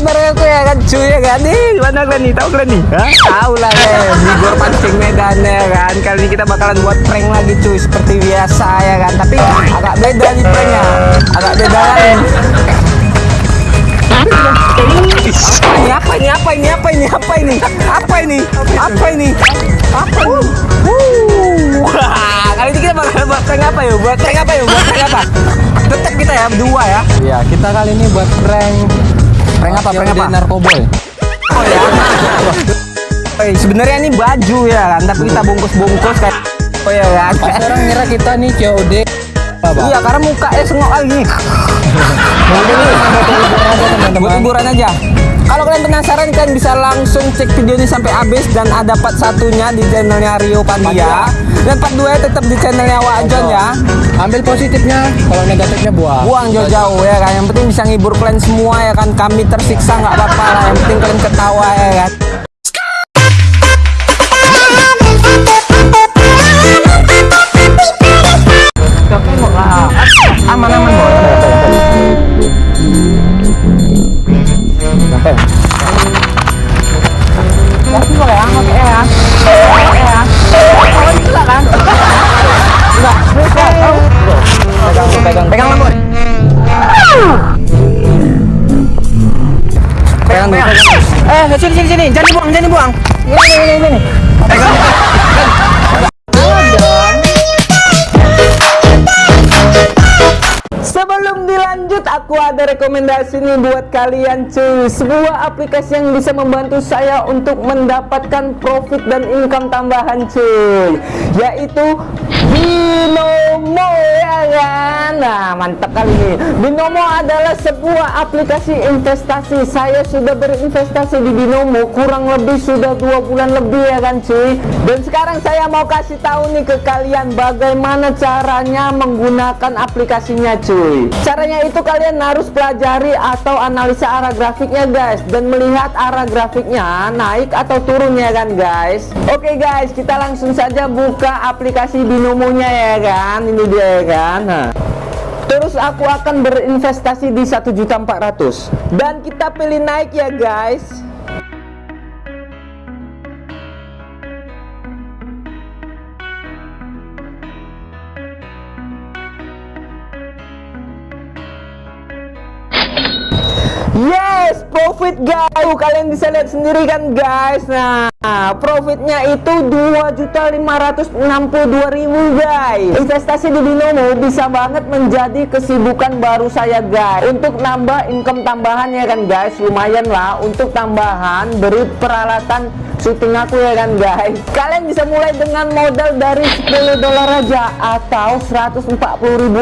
bareng aku ya kan cuy ya kan? Nih gimana kalian nih? Tahu kalian nih? Hah? tahu lah ya. Bigor pancing medan ya kan? Kali ini kita bakalan buat prank lagi cuy seperti biasa ya kan? Tapi agak beda nih pranknya. Agak beda lain ini? Apa ini? Apa ini? Apa ini? Apa ini? Apa ini? Apa ini? Apa ini? Kali ini kita bakal buat prank apa yuk? Buat prank apa yuk? Buat prank apa? Tetap kita ya berdua ya. Iya, kita kali ini buat prank prank apa prank apa narkoboy. Oh ya. Eh, sebenarnya ini baju ya kan, tapi kita bungkus-bungkus kayak Oh ya kan. Orang ngira kita nih COD. Apa? Iya, karena mukanya sengok lagi. Mungkin ini buat hiburan aja Buat teman-teman. hiburan aja. Kalau kalian penasaran kalian bisa langsung cek video ini sampai habis dan ada part satunya di channelnya Rio Pandia dan part 2 tetap di channelnya Wajon ya. Ambil positifnya, kalau negatifnya buang. Buang jauh-jauh ya kan. Yang penting bisa ngibur kalian semua ya kan. Kami tersiksa nggak apa-apa lah. Yang penting kalian ketawa ya kan. Aku ada rekomendasi nih buat kalian cuy. Sebuah aplikasi yang bisa membantu saya untuk mendapatkan profit dan income tambahan cuy. Yaitu Binomo ya kan? Nah mantap kali ini. Binomo adalah sebuah aplikasi investasi. Saya sudah berinvestasi di Binomo kurang lebih sudah dua bulan lebih ya kan cuy? Dan sekarang saya mau kasih tahu nih ke kalian Bagaimana caranya menggunakan aplikasinya cuy. Caranya itu kalian harus pelajari atau analisa arah grafiknya guys. Dan melihat arah grafiknya naik atau turun ya kan guys? Oke guys kita langsung saja buka aplikasi Binomonya ya kan? Ini dia ya kan? Nah. Terus aku akan berinvestasi di 1.400 Dan kita pilih naik ya guys Yes, profit guys. Kalian bisa lihat sendiri kan guys. Nah, profitnya itu 2.562.000 guys. Investasi di Binomo bisa banget menjadi kesibukan baru saya guys. Untuk nambah income tambahan ya kan guys. Lumayan lah untuk tambahan beri peralatan syuting aku ya kan guys. Kalian bisa mulai dengan modal dari 10 dolar aja atau 140.000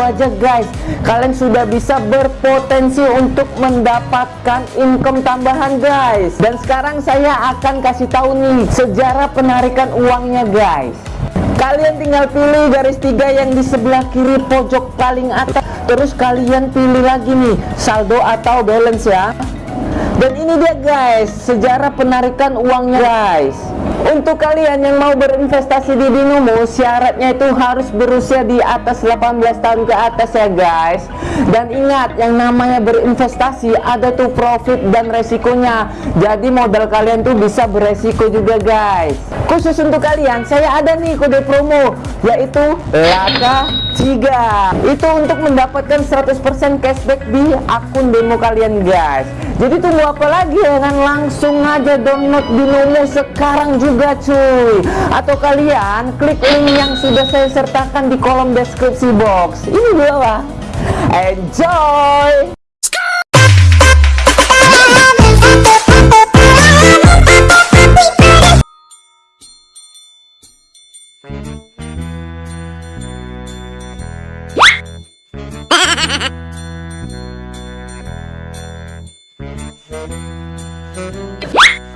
aja guys. Kalian sudah bisa berpotensi untuk mendapatkan income tambahan guys. Dan sekarang saya akan kasih tahu nih sejarah penarikan uangnya guys. Kalian tinggal pilih garis tiga yang di sebelah kiri pojok paling atas. Terus kalian pilih lagi nih saldo atau balance ya. Dan ini dia guys, sejarah penarikan uangnya guys. Untuk kalian yang mau berinvestasi di Binomo, syaratnya itu harus berusia di atas 18 tahun ke atas ya guys. Dan ingat, yang namanya berinvestasi ada tuh profit dan resikonya. Jadi modal kalian tuh bisa beresiko juga guys. Khusus untuk kalian, saya ada nih kode promo yaitu Laka Ciga. Itu untuk mendapatkan 100% cashback di akun demo kalian guys. Jadi tunggu apa lagi kan langsung aja download Binomo sekarang juga cuy. Atau kalian klik link yang sudah saya sertakan di kolom deskripsi box. Ini dia lah. Enjoy.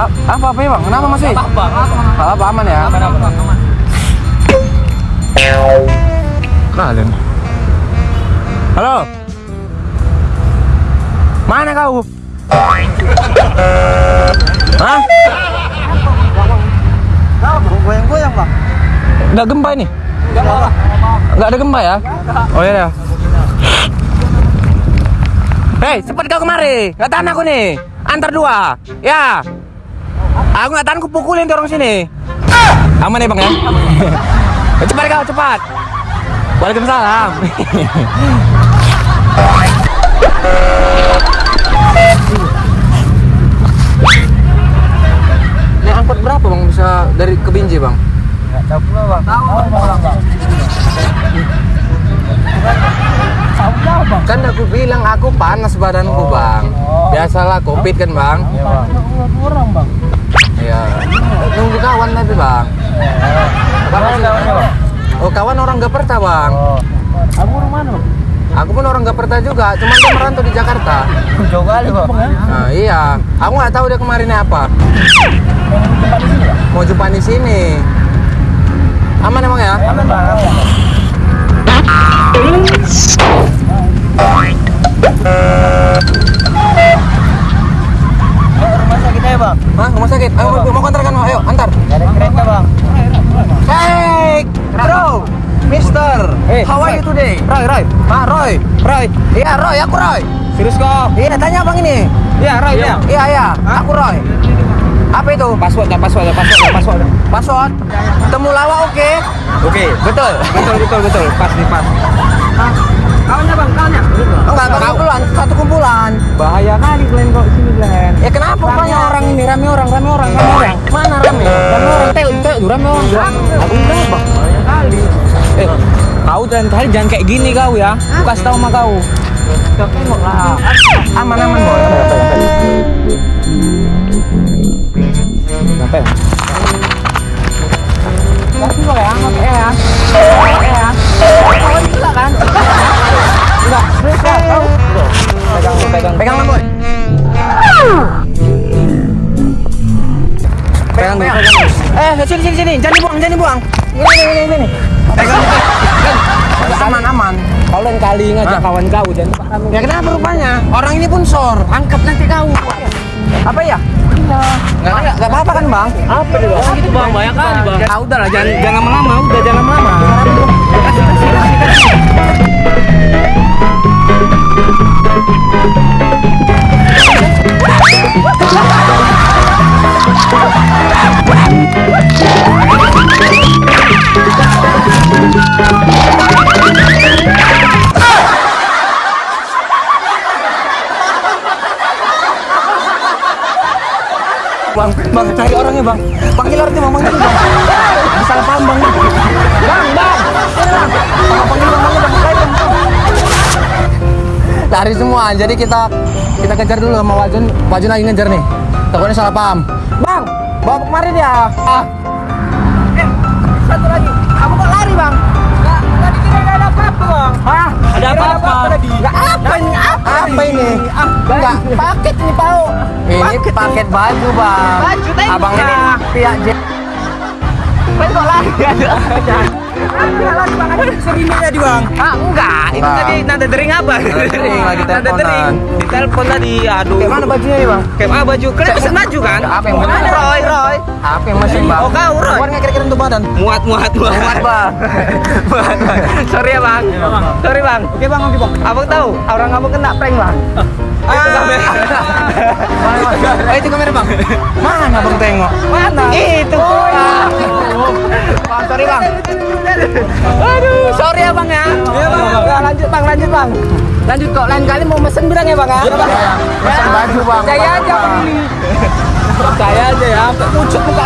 A- Apa apa ya bang? Kenapa masih? Apa? Apa, apa aman ya? Aman, aman, aman. Kalian. Halo. Mana kau? Hah? Goyang-goyang, Bang. Nggak gempa ini? Enggak apa Nggak ada gempa ya? Oh iya ya. Hei, cepat kau kemari. Nggak tahan aku nih. Antar dua. Ya. Aku nggak tahan, aku pukulin tuh orang sini. Aman ya bang ya? cepat kau, cepat. Waalaikumsalam. Ini angkot berapa bang bisa dari ke Binjai bang? Enggak tahu pula, Bang. Tahu, Bang. Tahu tahu, Bang. Kan aku bilang aku panas badanku bang. Biasalah covid kan bang. Iya, Bang. Kurang, Bang. Iya. Nunggu kawan tapi bang. Bang, Bang? Oh kawan orang Gaperta bang. Oh. Kamu orang mana, Bang? Aku pun orang Gaperta juga. Cuman dia merantau di Jakarta. Jauh kali, Bang. Nah iya. Aku nggak tahu dia kemarinnya apa. Bang. Mau jumpa di sini. Aman emang ya? Aman, Bang. Aman. Ayo, aja, Bang. Hah rumah sakit? Ayo mau, mau kontrakan ayo antar. Nggak ada kereta, Bang. Hey, bro, Mister, Eh, how are you today? Roy, Roy, ah Roy, Roy, iya Roy, aku Roy. Serius kok? Iya, tanya bang ini. Iya, Roy, Iya, iya, iya. aku Roy. Apa itu? Password, password, password, password. Password. Temulawak oke. Oke. Betul. Betul, betul, betul. Pas nih, pas. Kawannya, Bang, kawannya. Enggak, satu kumpulan, kumpulan. Bahaya kali Glenn kok sini, Glenn. Ya kenapa rupanya orang ini rame orang, rame orang, rame orang. Mana rame? Rame orang. Teo, teo, rame orang. Aku berapa? Bahaya kali. Eh, kau dan kali jangan kayak gini kau ya. Aku kasih tahu sama kau. Kau tengok lah. Aman, aman, Ini, ini, ini, ini. Aman, aman. Kau lain kali ngajak Hah? kawan kau kami. Ya kenapa rupanya? Orang ini pun sor. Angkat nanti kau. Apa ya? Enggak, enggak, enggak apa-apa kan, Bang? Apa nih bang? gitu bang, banyak kali bang. Ah, udah lah, jangan jangan lama-lama, udah jangan lama-lama. Bang, bang, cari orangnya, Bang. Panggil orangnya, Bang. Panggil, Bang. Salah paham, Bang. Bang, Bang. Bang. Bang, panggil, Bang. Panggil, Bang. Cari, Bang. Lari semua. Jadi kita kita kejar dulu sama Wajun. Wajun lagi ngejar nih. Takutnya salah paham. Bang, bawa kemari dia. Ah. Satu lagi, kamu kok lari bang? Nggak, tadi kira nggak ada apa-apa bang. Hah? Ada apa-apa? Nggak apa ini? Ini? Enggak, paket nih, Pau. Ini paket, baju, Bang. Baju, Abang ini pihak J. Kan kok lari? Segini tadi bang. Ah enggak, itu Bang. tadi nada dering apa? Nada dering. Di telepon tadi, aduh. Kayak mana bajunya nih, Bang? Kayak mana baju? Kalian pesen baju kan? Apa yang? Mana Roy, Roy? Apa yang masih, Bang? Oh, kau, Roy. Nggak kira-kira untuk badan? Muat, muat, muat. Muat, Bang. Muat, Bang. Sorry ya bang. Sorry bang. Oke bang, oke bang. Abang tahu, orang abang kena prank bang. Ah, itu kamera. Mana, mana? Oh, itu kamera, Bang. Mana, Bang, tengok? Mana? Itu. Ah. Bang, sorry, Bang. Aduh, sorry ya bang ya. Iya bang. Nah, lanjut bang, lanjut bang. Lanjut kok. Lain kali mau mesen berang ya bang ya. Pesan baju, Bang. Percaya aja bang ini. Percaya aja ya, muka dah.